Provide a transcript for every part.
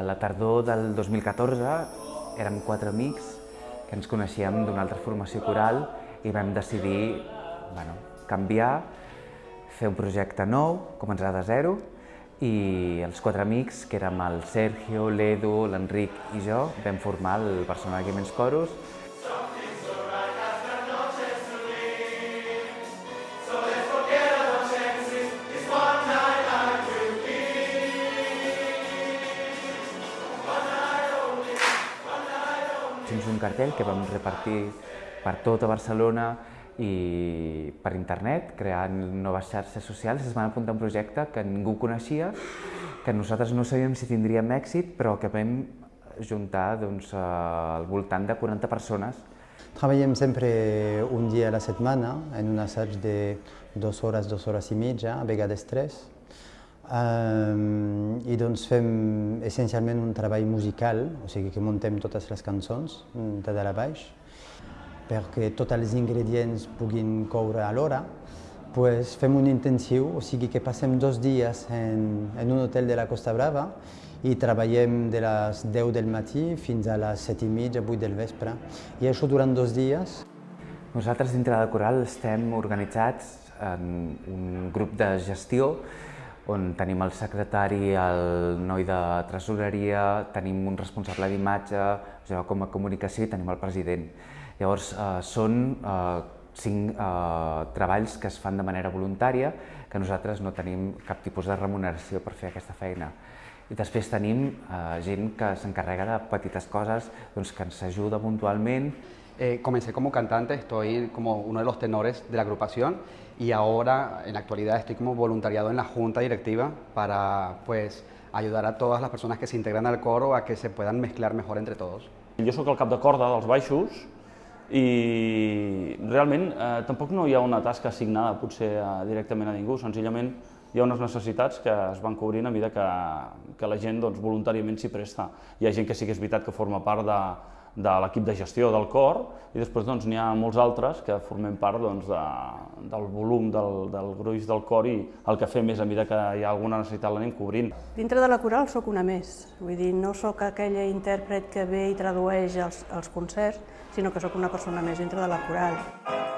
A la tardor del 2014 érem quatre amics que ens coneixíem d'una altra formació coral i vam decidir bueno, canviar, fer un projecte nou, començar de zero, i els quatre amics, que érem el Sergio, l'Edu, l'Enric i jo, vam formar el Barcelona Gamers Chorus. Fins un cartell que vam repartir per tota Barcelona i per internet, creant noves xarxes socials, es van apuntar a un projecte que ningú coneixia, que nosaltres no sabíem si tindríem èxit, però que vam juntar doncs, al voltant de 40 persones. Treballem sempre un dia a la setmana, en un assaig de dues hores, dues hores i mitja, a vegades tres. I doncs fem essencialment un treball musical, o sigui que muntem totes les cançons de dalt a baix, perquè tots els ingredients puguin coure alhora, pues fem un intensiu, o sigui que passem dos dies en, en un hotel de la Costa Brava i treballem de les 10 del matí fins a les 7 i mitja, 8 del vespre. I això durant dos dies. Nosaltres dintre de Coral estem organitzats en un grup de gestió on tenim el secretari, el noi de tresoreria, tenim un responsable d'imatge, jo com a comunicació i tenim el president. Llavors, eh, són eh, cinc eh, treballs que es fan de manera voluntària, que nosaltres no tenim cap tipus de remuneració per fer aquesta feina. I després tenim eh, gent que s'encarrega de petites coses, doncs, que ens ajuda puntualment. Eh, comencé como cantante, estoy como uno de los tenores de la agrupación y ahora en la actualidad estoy como voluntariado en la junta directiva para pues ayudar a todas las personas que se integran al coro a que se puedan mezclar mejor entre todos. Jo sóc el cap de corda dels baixos i realment eh, tampoc no hi ha una tasca assignada potser eh, directament a ningú, senzillament hi ha unes necessitats que es van cobrint a mesura que, que la gent doncs, voluntàriament s'hi presta. Hi ha gent que sí que és veritat que forma part de, de l'equip de gestió del cor i després doncs, n'hi ha molts altres que formem part doncs, de, del volum del, del gruix del cor i el que fem és a mesura que hi ha alguna necessitat l'anem cobrint. Dintre de la coral sóc una més, vull dir, no sóc aquella intèrpret que ve i tradueix els, els concerts, sinó que sóc una persona més dintre de la coral.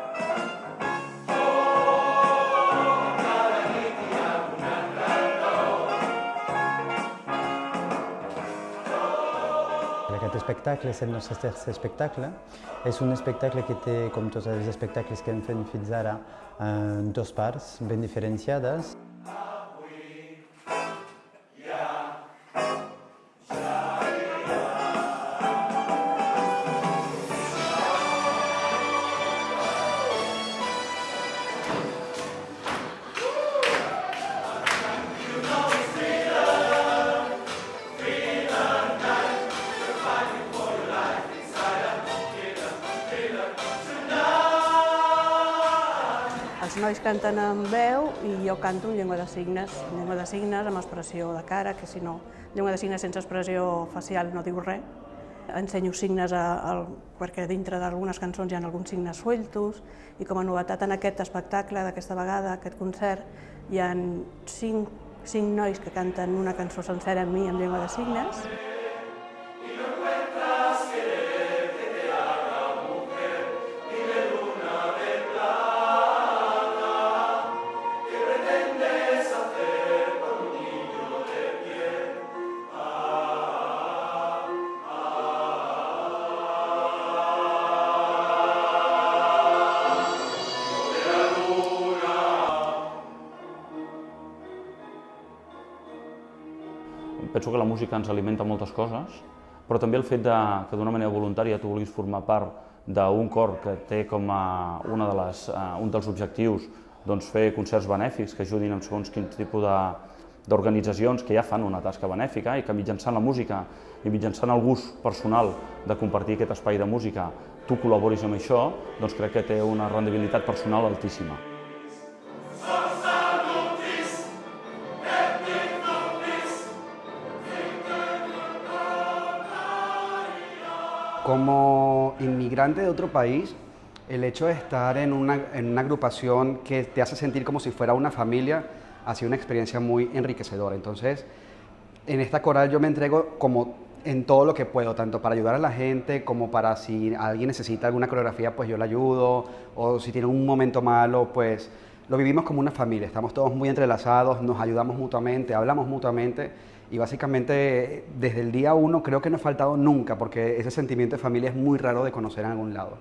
Aquest espectacle és el nostre tercer espectacle. És un espectacle que té, com tots els espectacles que hem fet fins ara, eh, dues parts ben diferenciades. Els nois canten amb veu i jo canto en llengua de signes, en llengua de signes amb expressió de cara, que si no, llengua de signes sense expressió facial no diu res. Ensenyo signes a, a, perquè dintre d'algunes cançons hi ha alguns signes sueltos i com a novetat en aquest espectacle d'aquesta vegada, aquest concert, hi ha cinc, cinc nois que canten una cançó sencera amb mi en llengua de signes. Penso que la música ens alimenta moltes coses, però també el fet de, que d'una manera voluntària tu vulguis formar part d'un cor que té com a una de les, uh, un dels objectius doncs, fer concerts benèfics que ajudin en segons quin tipus de, d'organitzacions que ja fan una tasca benèfica i que mitjançant la música i mitjançant el gust personal de compartir aquest espai de música tu col·laboris amb això, doncs crec que té una rendibilitat personal altíssima. Como inmigrante de otro país, el hecho de estar en una, en una agrupación que te hace sentir como si fuera una familia ha sido una experiencia muy enriquecedora. Entonces, En esta coral yo me entrego como en todo lo que puedo, tanto para ayudar a la gente como para si alguien necesita alguna coreografía, pues yo la ayudo, o si tiene un momento malo, pues lo vivimos como una familia, estamos todos muy entrelazados, nos ayudamos mutuamente, hablamos mutuamente y básicamente desde el día uno creo que no ha faltado nunca, porque ese sentimiento de familia es muy raro de conocer en algún lado.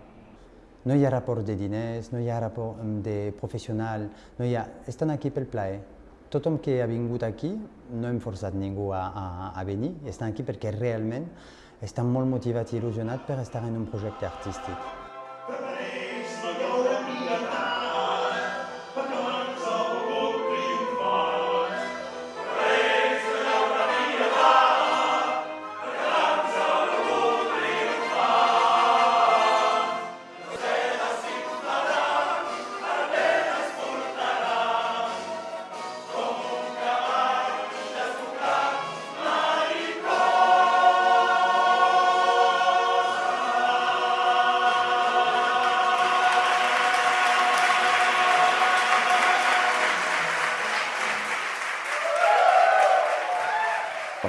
No hi ha rapport de diners, no hi ha rapport de professional, no hi ha... Estan aquí pel plaer. Tothom que ha vingut aquí, no hem forçat a, a, a venir, estan aquí perquè realment estan molt motivats i il·lusionats per estar en un projecte artístic.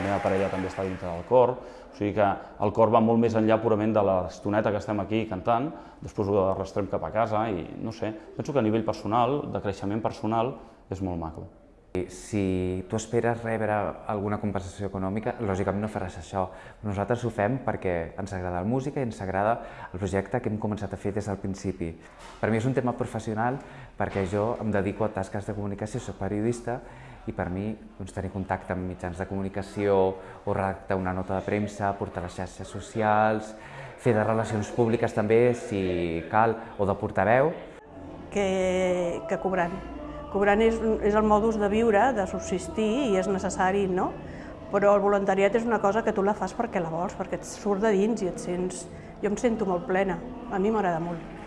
Meva parella també està dintre del cor, o sigui que el cor va molt més enllà purament de l'estoneta que estem aquí cantant, després ho arrastrem cap a casa i no sé, penso que a nivell personal, de creixement personal, és molt maco. Si tu esperes rebre alguna compensació econòmica, lògicament no faràs això. Nosaltres ho fem perquè ens agrada la música i ens agrada el projecte que hem començat a fer des del principi. Per mi és un tema professional perquè jo em dedico a tasques de comunicació, soc periodista i per mi doncs, tenir contacte amb mitjans de comunicació o redactar una nota de premsa, portar les xarxes socials, fer de relacions públiques també, si cal, o de portaveu. Que, que cobrant. Cobrant és, és el modus de viure, de subsistir, i és necessari, no? Però el voluntariat és una cosa que tu la fas perquè la vols, perquè et surt de dins i et sents... Jo em sento molt plena, a mi m'agrada molt.